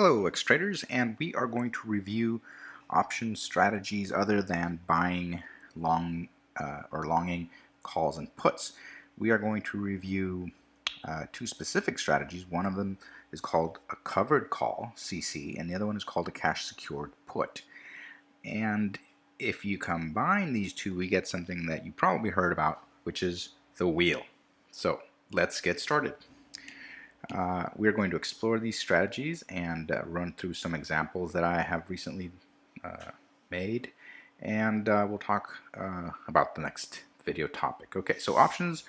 Hello X-Traders and we are going to review option strategies other than buying long uh, or longing calls and puts. We are going to review uh, two specific strategies. One of them is called a covered call, CC, and the other one is called a cash secured put. And if you combine these two, we get something that you probably heard about, which is the wheel. So let's get started. Uh, we're going to explore these strategies and uh, run through some examples that I have recently uh, made and uh, we'll talk uh, about the next video topic. Okay, so options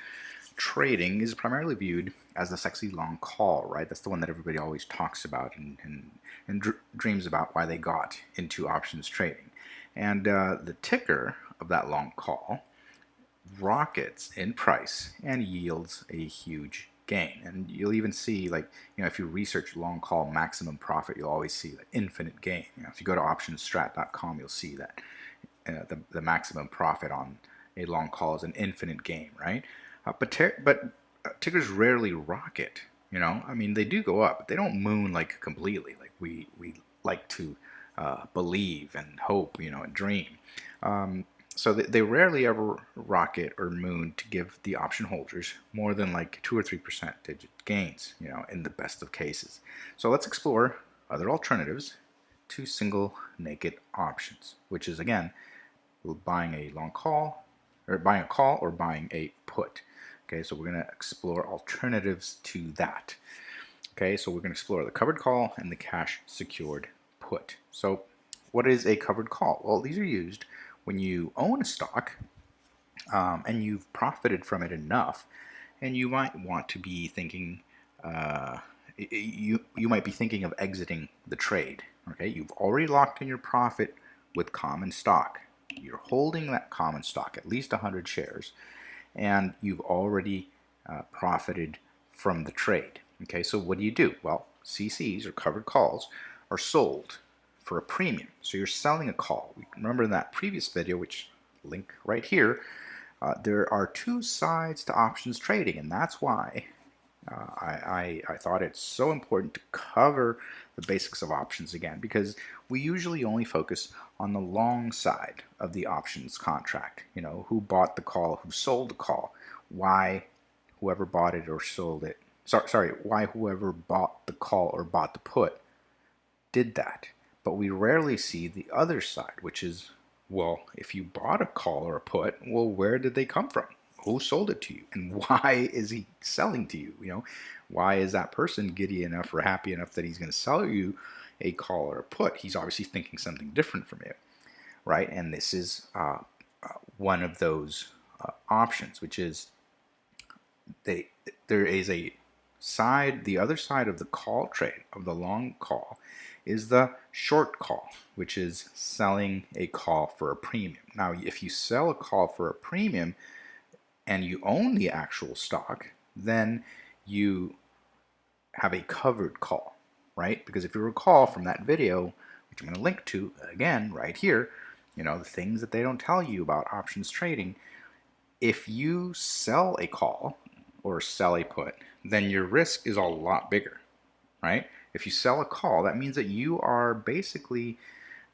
trading is primarily viewed as the sexy long call, right? That's the one that everybody always talks about and, and, and dr dreams about why they got into options trading. And uh, the ticker of that long call rockets in price and yields a huge gain. And you'll even see, like, you know, if you research long call maximum profit, you'll always see the infinite gain. You know, if you go to optionsstrat.com, you'll see that uh, the, the maximum profit on a long call is an infinite gain, right? Uh, but but uh, tickers rarely rocket. You know, I mean, they do go up, but they don't moon like completely, like we we like to uh, believe and hope, you know, and dream. Um, so they, rarely ever rocket or moon to give the option holders more than like 2 or 3 percentage gains, you know, in the best of cases. So let's explore other alternatives to single naked options, which is again, buying a long call, or buying a call or buying a put. Okay, so we're going to explore alternatives to that. Okay, so we're going to explore the covered call and the cash secured put. So what is a covered call? Well, these are used when you own a stock um, and you've profited from it enough, and you might want to be thinking, uh, you, you might be thinking of exiting the trade. Okay, you've already locked in your profit with common stock. You're holding that common stock, at least 100 shares, and you've already uh, profited from the trade. Okay, so what do you do? Well, CCs or covered calls are sold for a premium. So you're selling a call. Remember in that previous video, which link right here, uh, there are two sides to options trading, and that's why uh, I, I, I, thought it's so important to cover the basics of options again, because we usually only focus on the long side of the options contract. You know, who bought the call, who sold the call, why whoever bought it or sold it, sorry, sorry why whoever bought the call or bought the put did that. But we rarely see the other side, which is, well, if you bought a call or a put, well, where did they come from? Who sold it to you? And why is he selling to you? You know, why is that person giddy enough or happy enough that he's going to sell you a call or a put? He's obviously thinking something different from you, right? And this is uh, uh, one of those uh, options, which is they there is a side, the other side of the call trade, of the long call, is the short call, which is selling a call for a premium. Now, if you sell a call for a premium and you own the actual stock, then you have a covered call, right? Because if you recall from that video, which I'm going to link to again right here, you know, the things that they don't tell you about options trading, if you sell a call or sell a put, then your risk is a lot bigger, right? If you sell a call, that means that you are basically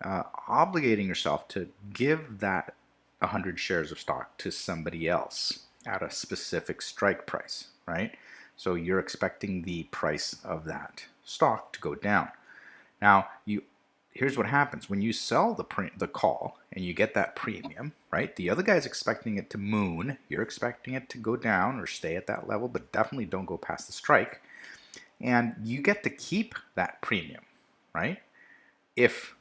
uh, obligating yourself to give that 100 shares of stock to somebody else at a specific strike price, right? So you're expecting the price of that stock to go down. Now, you here's what happens when you sell the the call and you get that premium, right? The other guy's expecting it to moon. You're expecting it to go down or stay at that level, but definitely don't go past the strike and you get to keep that premium, right? If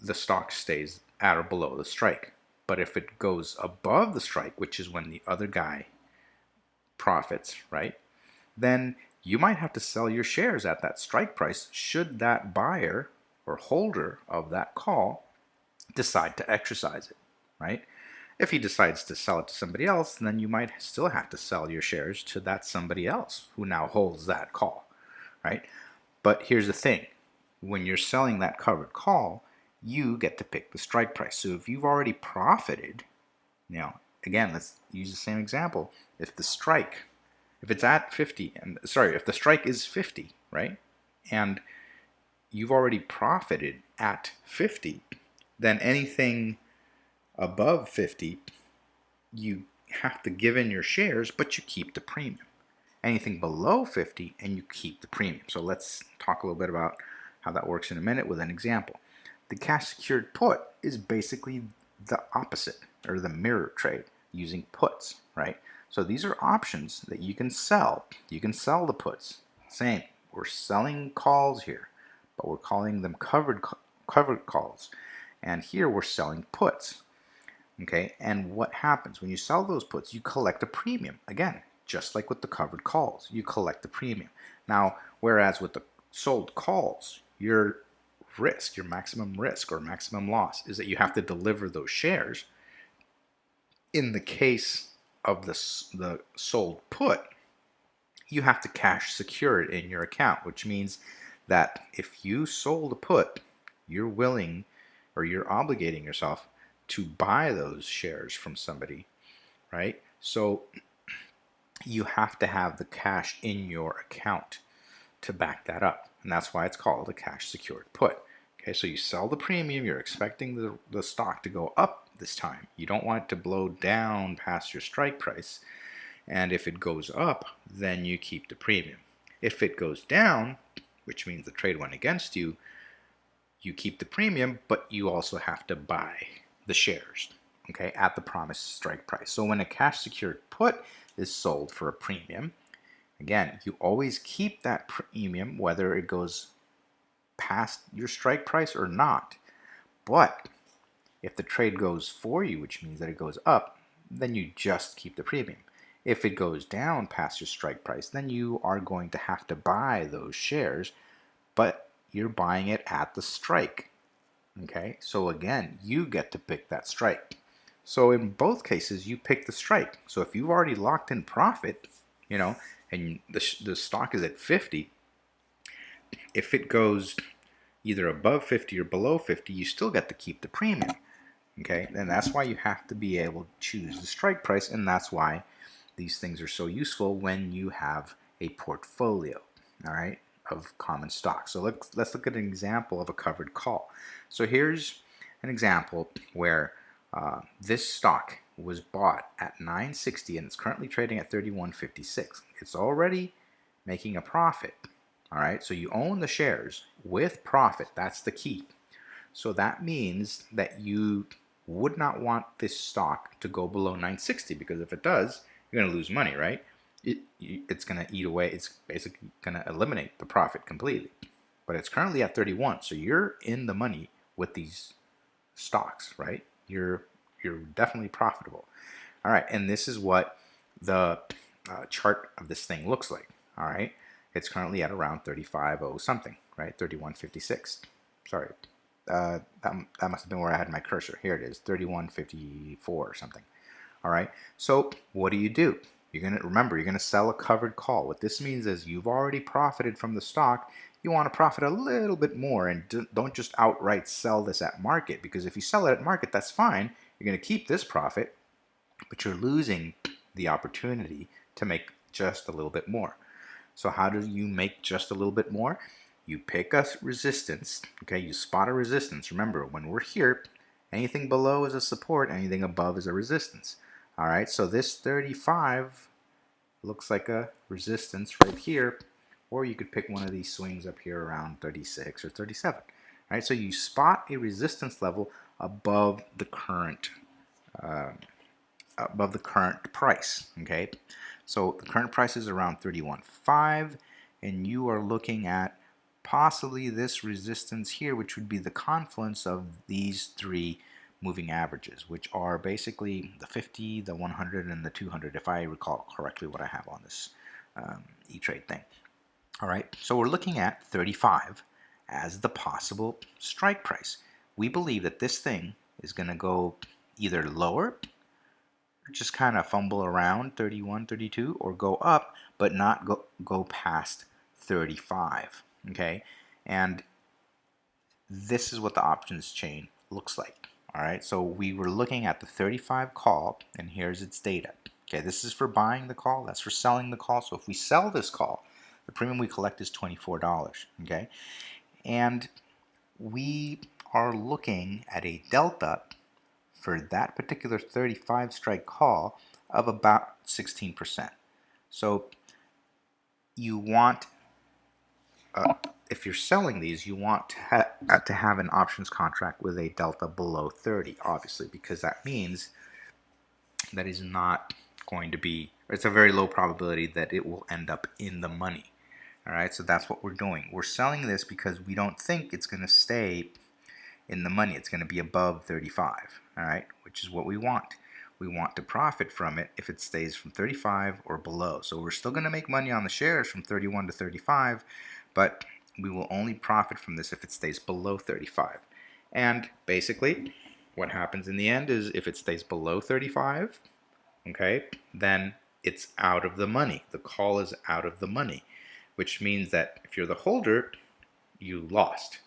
the stock stays at or below the strike. But if it goes above the strike, which is when the other guy profits, right? Then you might have to sell your shares at that strike price should that buyer or holder of that call decide to exercise it, right? If he decides to sell it to somebody else, then you might still have to sell your shares to that somebody else who now holds that call right? But here's the thing. When you're selling that covered call, you get to pick the strike price. So if you've already profited, now, again, let's use the same example. If the strike, if it's at 50, and sorry, if the strike is 50, right? And you've already profited at 50, then anything above 50, you have to give in your shares, but you keep the premium. Anything below 50, and you keep the premium. So let's talk a little bit about how that works in a minute with an example. The cash secured put is basically the opposite, or the mirror trade, using puts, right? So these are options that you can sell. You can sell the puts. Same, we're selling calls here, but we're calling them covered covered calls. And here we're selling puts. Okay, and what happens when you sell those puts? You collect a premium. Again, just like with the covered calls, you collect the premium. Now, whereas with the sold calls, your risk, your maximum risk or maximum loss is that you have to deliver those shares. In the case of the, the sold put, you have to cash secure it in your account, which means that if you sold a put, you're willing or you're obligating yourself to buy those shares from somebody, right? So you have to have the cash in your account to back that up. And that's why it's called a cash secured put. Okay, so you sell the premium, you're expecting the, the stock to go up this time. You don't want it to blow down past your strike price. And if it goes up, then you keep the premium. If it goes down, which means the trade went against you, you keep the premium, but you also have to buy the shares, okay, at the promised strike price. So when a cash secured put is sold for a premium, again, you always keep that premium whether it goes past your strike price or not. But if the trade goes for you, which means that it goes up, then you just keep the premium. If it goes down past your strike price, then you are going to have to buy those shares, but you're buying it at the strike. Okay, so again, you get to pick that strike. So in both cases, you pick the strike. So if you've already locked in profit, you know, and the, the stock is at 50, if it goes either above 50 or below 50, you still get to keep the premium. Okay, and that's why you have to be able to choose the strike price, and that's why these things are so useful when you have a portfolio. All right, of common stock. So let's, let's look at an example of a covered call. So here's an example where uh, this stock was bought at 960 and it's currently trading at 3156. It's already making a profit. All right, so you own the shares with profit. That's the key. So that means that you would not want this stock to go below 960 because if it does, you're going to lose money, right? it, it's going to eat away. It's basically going to eliminate the profit completely. But it's currently at 31, so you're in the money with these stocks, right? You're you're definitely profitable. All right, and this is what the uh, chart of this thing looks like. All right, it's currently at around 35.0 something, right? 31.56. Sorry, uh, that, that must have been where I had my cursor. Here it is, 31.54 or something. All right, so what do you do? You're to remember, you're to sell a covered call. What this means is you've already profited from the stock. You want to profit a little bit more and don't just outright sell this at market because if you sell it at market, that's fine. You're going to keep this profit, but you're losing the opportunity to make just a little bit more. So how do you make just a little bit more? You pick a resistance, okay? You spot a resistance. Remember, when we're here, anything below is a support, anything above is a resistance. All right, so this 35 looks like a resistance right here, or you could pick one of these swings up here around 36 or 37. All right, so you spot a resistance level above the current uh, above the current price. Okay, so the current price is around 31.5, and you are looking at possibly this resistance here, which would be the confluence of these three moving averages, which are basically the 50, the 100, and the 200, if I recall correctly what I have on this um, E-Trade thing. All right, so we're looking at 35 as the possible strike price. We believe that this thing is going to go either lower, just kind of fumble around 31, 32, or go up, but not go, go past 35, okay? And this is what the options chain looks like. All right, so we were looking at the 35 call, and here's its data. Okay, this is for buying the call, that's for selling the call. So if we sell this call, the premium we collect is $24, okay? and we are looking at a delta for that particular 35 strike call of about 16%. So you want, uh, if you're selling these, you want to, ha uh, to have an options contract with a delta below 30, obviously, because that means that is not going to be, it's a very low probability that it will end up in the money. All right, so that's what we're doing. We're selling this because we don't think it's going to stay in the money. It's going to be above 35, all right, which is what we want. We want to profit from it if it stays from 35 or below. So we're still going to make money on the shares from 31 to 35, but we will only profit from this if it stays below 35. And basically, what happens in the end is if it stays below 35, okay, then it's out of the money. The call is out of the money, which means that if you're the holder, you lost.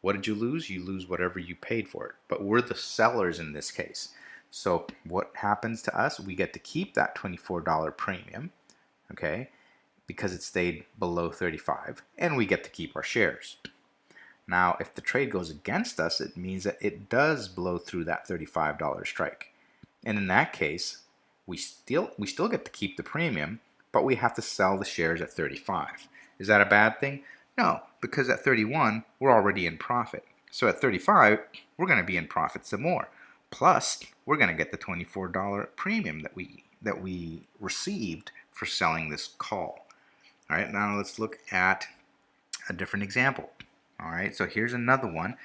What did you lose? You lose whatever you paid for it. But we're the sellers in this case. So what happens to us? We get to keep that $24 premium, okay, because it stayed below 35, and we get to keep our shares. Now, if the trade goes against us, it means that it does blow through that $35 strike. And in that case, we still we still get to keep the premium, but we have to sell the shares at 35. Is that a bad thing? No, because at 31, we're already in profit. So at 35, we're going to be in profit some more. Plus, we're going to get the $24 premium that we that we received for selling this call. All right, now let's look at a different example. All right, so here's another one.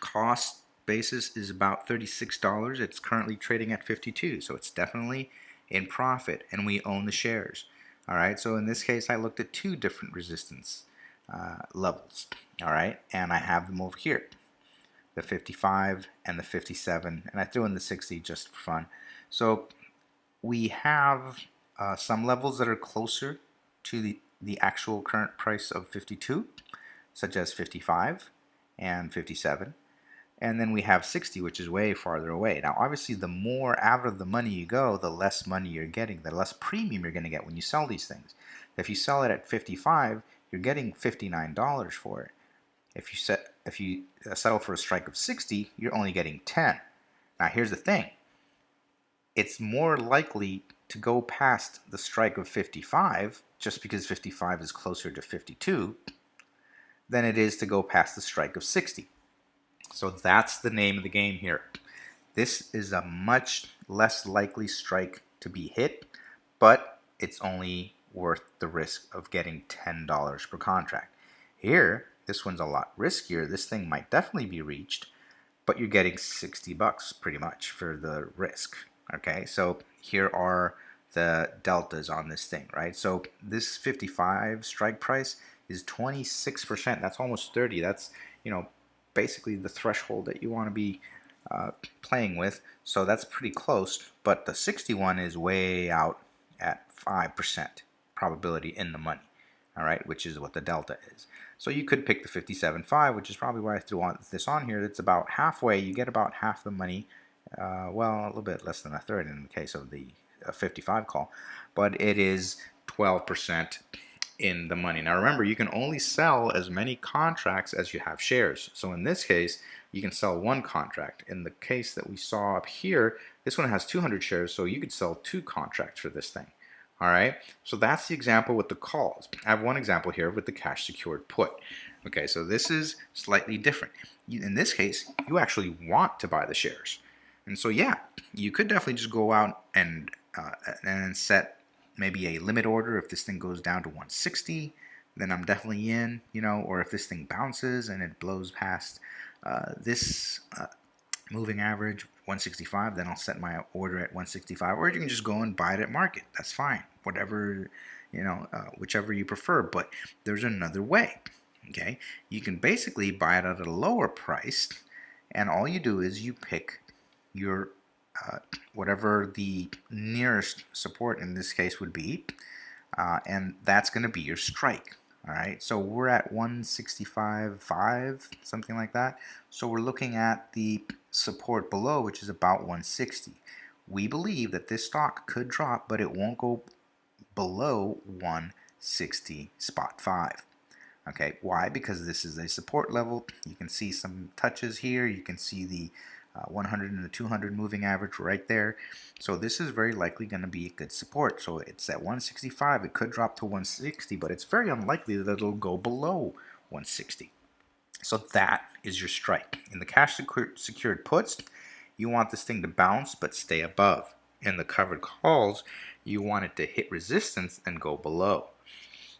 Cost basis is about $36. It's currently trading at 52, so it's definitely in profit, and we own the shares. All right, so in this case, I looked at two different resistance uh, levels, all right? And I have them over here, the 55 and the 57, and I threw in the 60 just for fun. So we have uh, some levels that are closer to the, the actual current price of 52, such as 55 and 57. And then we have 60, which is way farther away. Now, obviously, the more out of the money you go, the less money you're getting, the less premium you're going to get when you sell these things. If you sell it at 55, you're getting $59 for it. If you set if you uh, settle for a strike of 60, you're only getting 10. Now here's the thing. It's more likely to go past the strike of 55 just because 55 is closer to 52 than it is to go past the strike of 60. So that's the name of the game here. This is a much less likely strike to be hit, but it's only worth the risk of getting $10 per contract. Here, this one's a lot riskier. This thing might definitely be reached, but you're getting 60 bucks pretty much for the risk. Okay, so here are the deltas on this thing, right? So this 55 strike price is 26%. That's almost 30. That's, you know, basically the threshold that you want to be uh, playing with. So that's pretty close, but the 61 is way out at 5% probability in the money, all right, which is what the delta is. So you could pick the 57.5, which is probably why I threw on this on here. It's about halfway. You get about half the money, uh, well, a little bit less than a third in the case of the uh, 55 call, but it is 12% in the money. Now remember, you can only sell as many contracts as you have shares. So in this case, you can sell one contract. In the case that we saw up here, this one has 200 shares, so you could sell two contracts for this thing. All right, so that's the example with the calls. I have one example here with the cash secured put. Okay, so this is slightly different. In this case, you actually want to buy the shares. And so yeah, you could definitely just go out and, uh, and set maybe a limit order. If this thing goes down to 160 then I'm definitely in, you know, or if this thing bounces and it blows past uh, this uh, moving average 165 then I'll set my order at 165 or you can just go and buy it at market. That's fine. Whatever you know uh, whichever you prefer. But there's another way okay? You can basically buy it at a lower price and all you do is you pick your uh, whatever the nearest support in this case would be uh, and that's going to be your strike all right, so we're at 165.5, something like that. So we're looking at the support below, which is about 160. We believe that this stock could drop, but it won't go below 160 spot 5. Okay, why? Because this is a support level. You can see some touches here. You can see the uh, 100 and the 200 moving average right there. So this is very likely going to be a good support. So it's at 165. It could drop to 160, but it's very unlikely that it'll go below 160. So that is your strike. In the cash secured puts, you want this thing to bounce but stay above. In the covered calls, you want it to hit resistance and go below.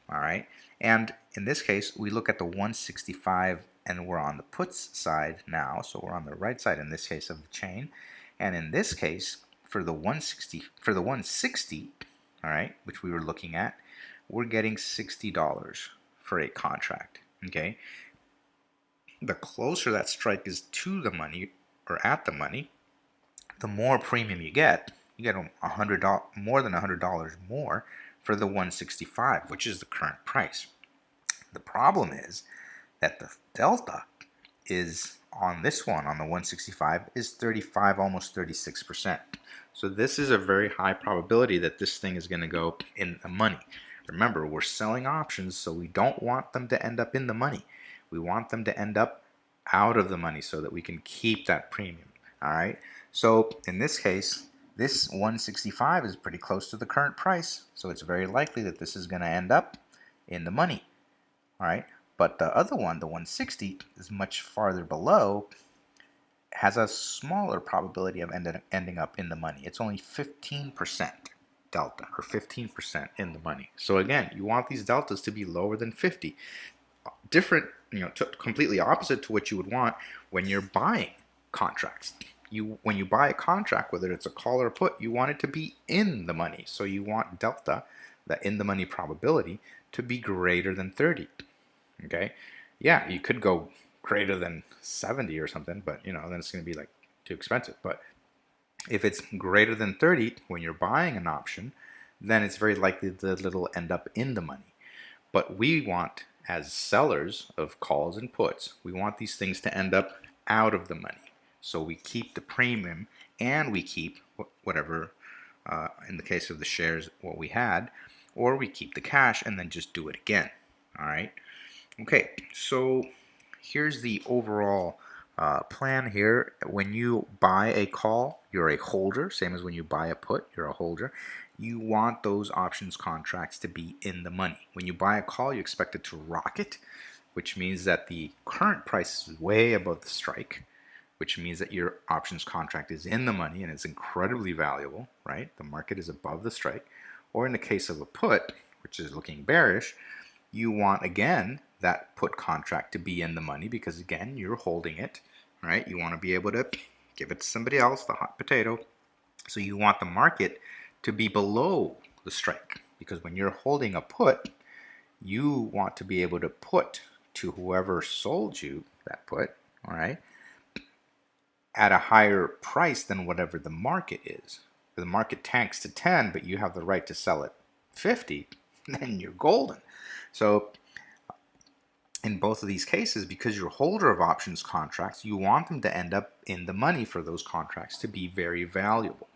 All right. And in this case, we look at the 165 and we're on the puts side now. So we're on the right side in this case of the chain. And in this case, for the 160, for the 160, all right, which we were looking at, we're getting $60 for a contract. Okay. The closer that strike is to the money or at the money, the more premium you get. You get a hundred more than a hundred dollars more for the 165, which is the current price. The problem is that the delta is on this one, on the 165, is 35, almost 36%. So this is a very high probability that this thing is going to go in the money. Remember, we're selling options, so we don't want them to end up in the money. We want them to end up out of the money so that we can keep that premium. All right. So in this case, this 165 is pretty close to the current price, so it's very likely that this is going to end up in the money. All right. But the other one, the 160, is much farther below, has a smaller probability of end ending up in the money. It's only 15% delta, or 15% in the money. So again, you want these deltas to be lower than 50. Different, you know, completely opposite to what you would want when you're buying contracts. You, when you buy a contract, whether it's a call or a put, you want it to be in the money. So you want delta, the in the money probability, to be greater than 30 okay? Yeah you could go greater than 70 or something but you know then it's going to be like too expensive. But if it's greater than 30 when you're buying an option then it's very likely that it'll end up in the money. But we want as sellers of calls and puts we want these things to end up out of the money. So we keep the premium and we keep whatever uh, in the case of the shares what we had or we keep the cash and then just do it again all right Okay, so here's the overall uh, plan here. When you buy a call, you're a holder, same as when you buy a put, you're a holder. You want those options contracts to be in the money. When you buy a call, you expect it to rocket, which means that the current price is way above the strike, which means that your options contract is in the money and it's incredibly valuable, right? The market is above the strike. Or in the case of a put, which is looking bearish, you want again that put contract to be in the money because again you're holding it right? You want to be able to give it to somebody else the hot potato. So you want the market to be below the strike because when you're holding a put you want to be able to put to whoever sold you that put all right at a higher price than whatever the market is. If the market tanks to 10 but you have the right to sell it 50 then you're golden. So in both of these cases, because you're holder of options contracts, you want them to end up in the money for those contracts to be very valuable.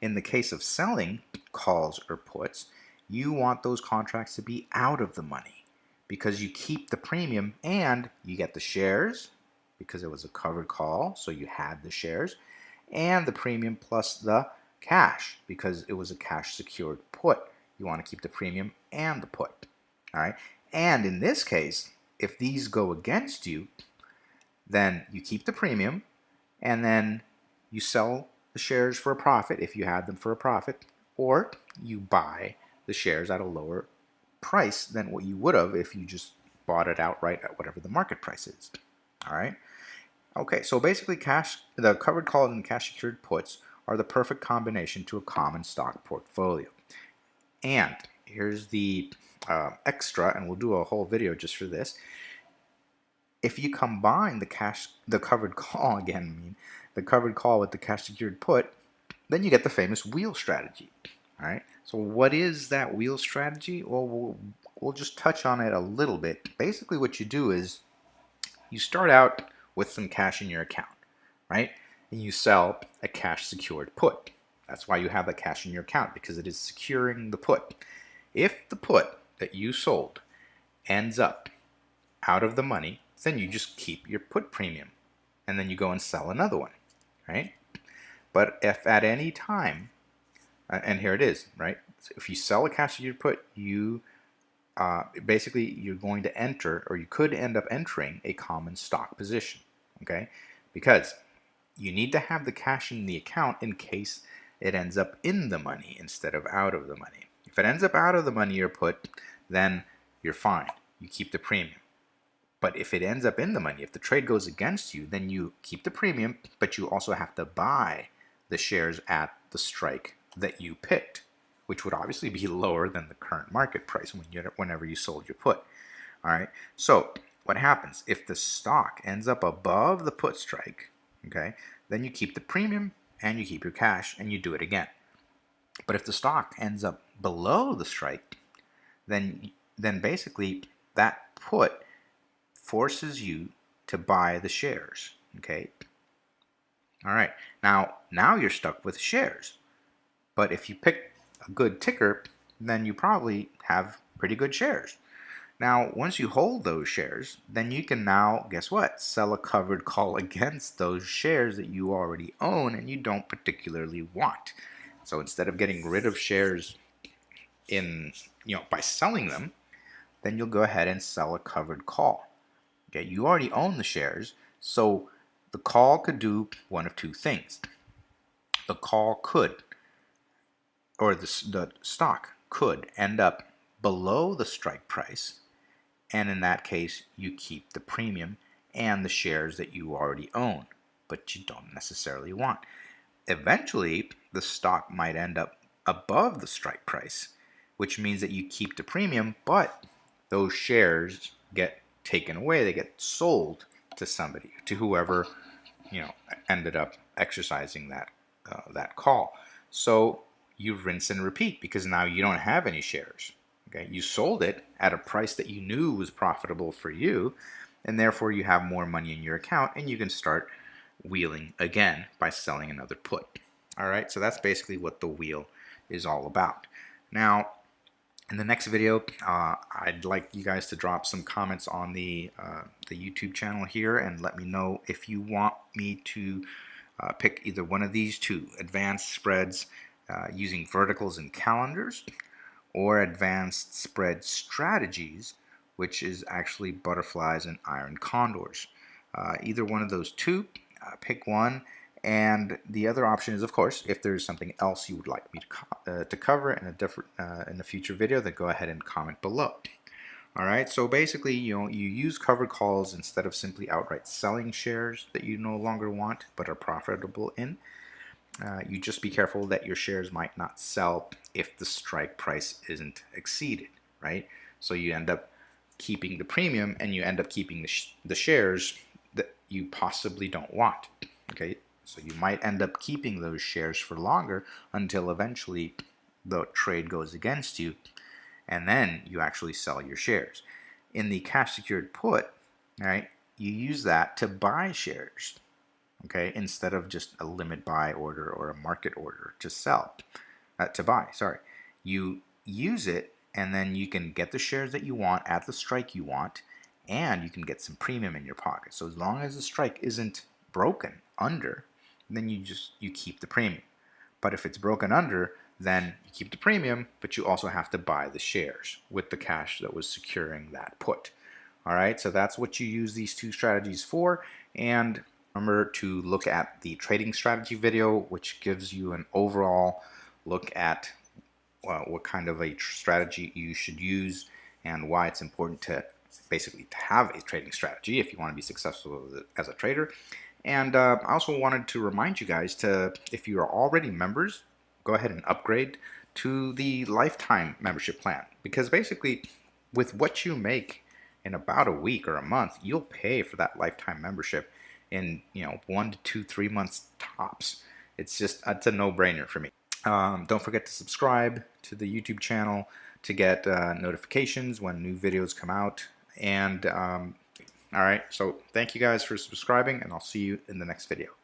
In the case of selling calls or puts, you want those contracts to be out of the money because you keep the premium and you get the shares because it was a covered call, so you had the shares, and the premium plus the cash because it was a cash secured put. You want to keep the premium and the put. All right. And in this case, if these go against you, then you keep the premium and then you sell the shares for a profit if you had them for a profit, or you buy the shares at a lower price than what you would have if you just bought it outright at whatever the market price is. All right. Okay, so basically cash, the covered calls and cash secured puts are the perfect combination to a common stock portfolio. And here's the uh, extra, and we'll do a whole video just for this. If you combine the cash, the covered call again, I mean, the covered call with the cash secured put, then you get the famous wheel strategy. All right. So what is that wheel strategy? Well, we'll, we'll just touch on it a little bit. Basically, what you do is you start out with some cash in your account, right? And you sell a cash secured put. That's why you have the cash in your account because it is securing the put. If the put that you sold ends up out of the money, then you just keep your put premium and then you go and sell another one, right? But if at any time, and here it is, right? If you sell a cash secured put, you uh, basically you're going to enter or you could end up entering a common stock position, okay? Because you need to have the cash in the account in case it ends up in the money instead of out of the money. If it ends up out of the money you're put, then you're fine. You keep the premium. But if it ends up in the money, if the trade goes against you, then you keep the premium, but you also have to buy the shares at the strike that you picked, which would obviously be lower than the current market price when you, whenever you sold your put. All right. So what happens if the stock ends up above the put strike? Okay, then you keep the premium and you keep your cash and you do it again. But if the stock ends up below the strike, then then basically that put forces you to buy the shares. Okay. All right. Now now you're stuck with shares. But if you pick a good ticker, then you probably have pretty good shares. Now, once you hold those shares, then you can now, guess what, sell a covered call against those shares that you already own and you don't particularly want. So instead of getting rid of shares in, you know, by selling them, then you'll go ahead and sell a covered call. Okay, you already own the shares, so the call could do one of two things. The call could, or the, the stock could end up below the strike price and in that case you keep the premium and the shares that you already own but you don't necessarily want. Eventually the stock might end up above the strike price which means that you keep the premium but those shares get taken away. They get sold to somebody to whoever you know ended up exercising that uh, that call. So you rinse and repeat because now you don't have any shares Okay, you sold it at a price that you knew was profitable for you, and therefore you have more money in your account, and you can start wheeling again by selling another put. All right, so that's basically what the wheel is all about. Now, in the next video, uh, I'd like you guys to drop some comments on the uh, the YouTube channel here and let me know if you want me to uh, pick either one of these two advanced spreads uh, using verticals and calendars or advanced spread strategies, which is actually butterflies and iron condors. Uh, either one of those two, uh, pick one. And the other option is, of course, if there's something else you would like me to, co uh, to cover in a different uh, in a future video, then go ahead and comment below. All right, so basically, you know, you use covered calls instead of simply outright selling shares that you no longer want but are profitable in. Uh, you just be careful that your shares might not sell if the strike price isn't exceeded, right? So you end up keeping the premium and you end up keeping the, sh the shares that you possibly don't want, okay? So you might end up keeping those shares for longer until eventually the trade goes against you and then you actually sell your shares. In the cash secured put, right, you use that to buy shares okay, instead of just a limit buy order or a market order to sell, uh, to buy, sorry. You use it and then you can get the shares that you want at the strike you want and you can get some premium in your pocket. So as long as the strike isn't broken under, then you just, you keep the premium. But if it's broken under, then you keep the premium, but you also have to buy the shares with the cash that was securing that put. All right, so that's what you use these two strategies for. And Remember to look at the trading strategy video, which gives you an overall look at what kind of a strategy you should use and why it's important to basically to have a trading strategy if you want to be successful as a trader. And uh, I also wanted to remind you guys to, if you are already members, go ahead and upgrade to the lifetime membership plan because basically with what you make in about a week or a month, you'll pay for that lifetime membership in you know one to two, three months tops. It's just it's a no-brainer for me. Um, don't forget to subscribe to the YouTube channel to get uh, notifications when new videos come out. And um, all right, so thank you guys for subscribing, and I'll see you in the next video.